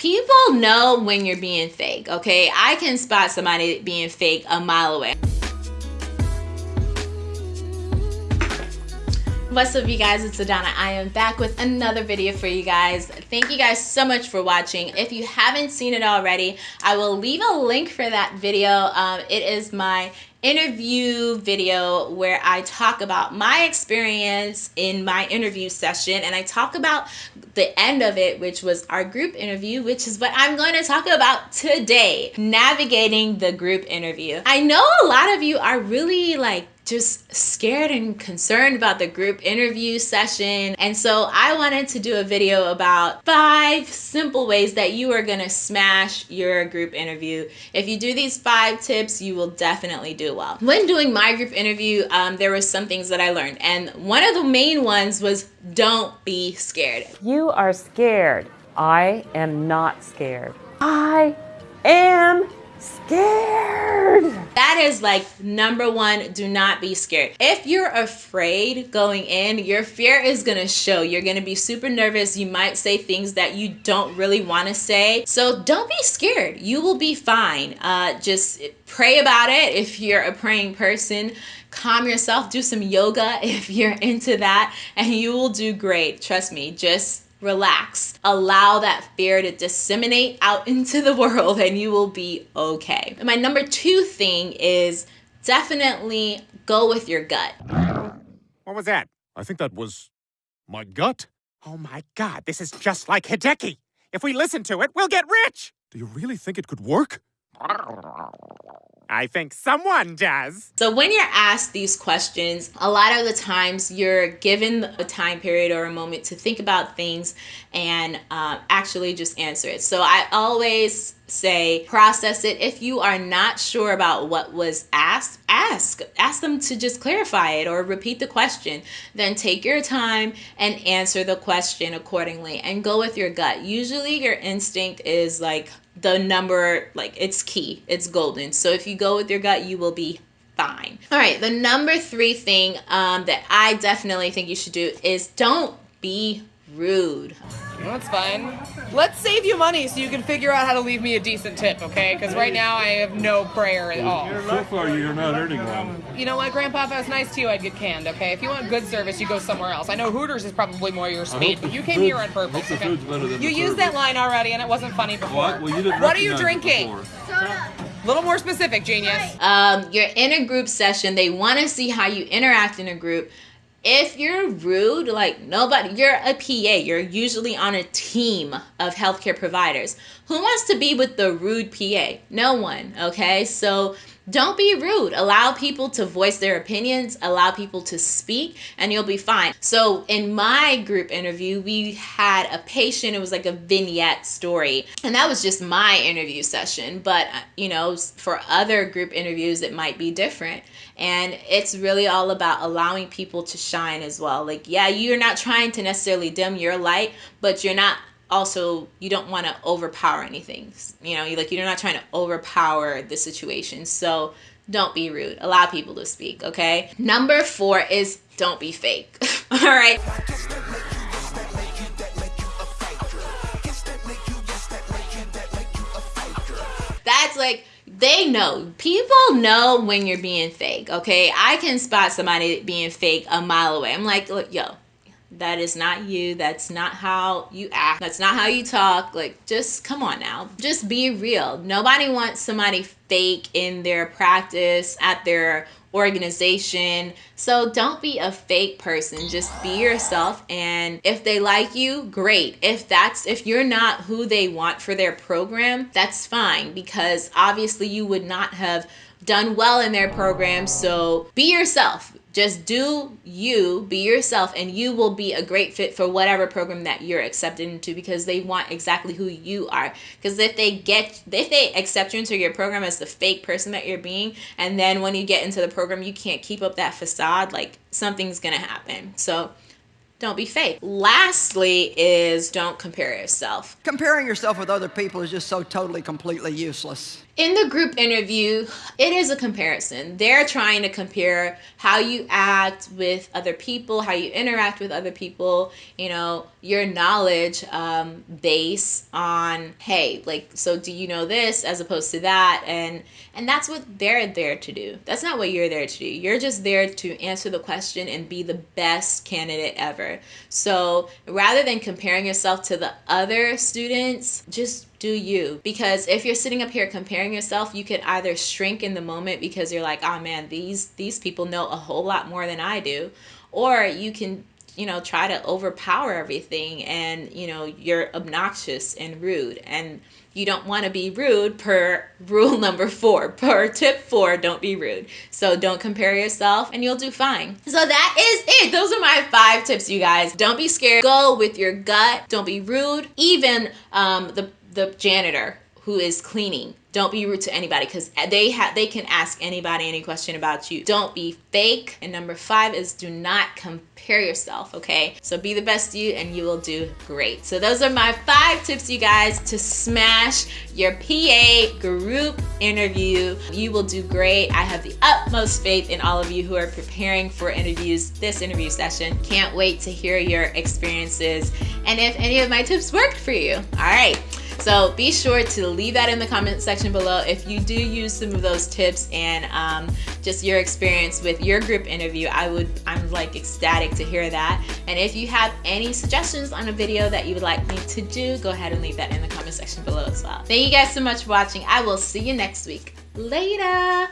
People know when you're being fake, okay? I can spot somebody being fake a mile away. What's up you guys, it's Adana. I am back with another video for you guys. Thank you guys so much for watching. If you haven't seen it already, I will leave a link for that video. Um, it is my interview video where I talk about my experience in my interview session and I talk about the end of it which was our group interview which is what I'm going to talk about today navigating the group interview. I know a lot of you are really like just scared and concerned about the group interview session. And so I wanted to do a video about five simple ways that you are gonna smash your group interview. If you do these five tips, you will definitely do well. When doing my group interview, um, there were some things that I learned. And one of the main ones was don't be scared. You are scared. I am not scared. I scared. That is like number one, do not be scared. If you're afraid going in, your fear is gonna show. You're gonna be super nervous. You might say things that you don't really wanna say. So don't be scared. You will be fine. Uh, just pray about it if you're a praying person calm yourself do some yoga if you're into that and you will do great trust me just relax. Allow that fear to disseminate out into the world and you will be okay. And my number two thing is definitely go with your gut. What was that? I think that was my gut. Oh my god, this is just like Hideki. If we listen to it, we'll get rich! Do you really think it could work? I think someone does. So when you're asked these questions, a lot of the times you're given a time period or a moment to think about things and uh, actually just answer it. So I always say process it. If you are not sure about what was asked, ask. Ask them to just clarify it or repeat the question. Then take your time and answer the question accordingly and go with your gut. Usually your instinct is like the number like it's key it's golden so if you go with your gut you will be fine all right the number three thing um, that i definitely think you should do is don't be rude that's fine. Let's save you money so you can figure out how to leave me a decent tip, okay? Because right now I have no prayer at all. So far, you're not earning one. You know what, Grandpa? If I was nice to you, I'd get canned, okay? If you want good service, you go somewhere else. I know Hooters is probably more your speed, but you came here on purpose, okay? You used that line already, and it wasn't funny before. What? Well, you didn't what are you drinking? before. A little more specific, genius. um, you're in a group session they want to see how you interact in a group if you're rude, like nobody, you're a PA, you're usually on a team of healthcare providers. Who wants to be with the rude PA? No one, okay? So don't be rude. Allow people to voice their opinions, allow people to speak, and you'll be fine. So, in my group interview, we had a patient, it was like a vignette story, and that was just my interview session. But, uh, you know, for other group interviews, it might be different. And it's really all about allowing people to shine as well. Like, yeah, you're not trying to necessarily dim your light, but you're not also you don't want to overpower anything you know you like you're not trying to overpower the situation so don't be rude. Allow people to speak okay? Number four is don't be fake all right? That's like they know. People know when you're being fake okay? I can spot somebody being fake a mile away. I'm like yo that is not you that's not how you act that's not how you talk like just come on now. Just be real. Nobody wants somebody fake in their practice at their organization. So don't be a fake person. Just be yourself and if they like you great. If that's if you're not who they want for their program that's fine because obviously you would not have done well in their program. So be yourself just do you, be yourself, and you will be a great fit for whatever program that you're accepted into because they want exactly who you are. Because if they get, if they accept you into your program as the fake person that you're being, and then when you get into the program, you can't keep up that facade, like something's gonna happen. So don't be fake. Lastly, is don't compare yourself. Comparing yourself with other people is just so totally, completely useless. In the group interview, it is a comparison. They're trying to compare how you act with other people, how you interact with other people, you know, your knowledge um, base on, hey, like, so do you know this as opposed to that? And and that's what they're there to do. That's not what you're there to do. You're just there to answer the question and be the best candidate ever. So rather than comparing yourself to the other students, just do you. Because if you're sitting up here comparing yourself you could either shrink in the moment because you're like oh man these these people know a whole lot more than i do or you can you know try to overpower everything and you know you're obnoxious and rude. And you don't want to be rude per rule number four per tip four don't be rude. So don't compare yourself and you'll do fine. So that is it. Those are my five tips you guys. Don't be scared. Go with your gut. Don't be rude. Even um, the the janitor who is cleaning. Don't be rude to anybody because they have they can ask anybody any question about you. Don't be fake. And number five is do not compare yourself okay? So be the best you and you will do great. So those are my five tips you guys to smash your pa group interview. You will do great. I have the utmost faith in all of you who are preparing for interviews this interview session. Can't wait to hear your experiences and if any of my tips worked for you. All right so be sure to leave that in the comment section below if you do use some of those tips and um, just your experience with your group interview. I would, I'm like ecstatic to hear that. And if you have any suggestions on a video that you would like me to do, go ahead and leave that in the comment section below as well. Thank you guys so much for watching. I will see you next week. Later.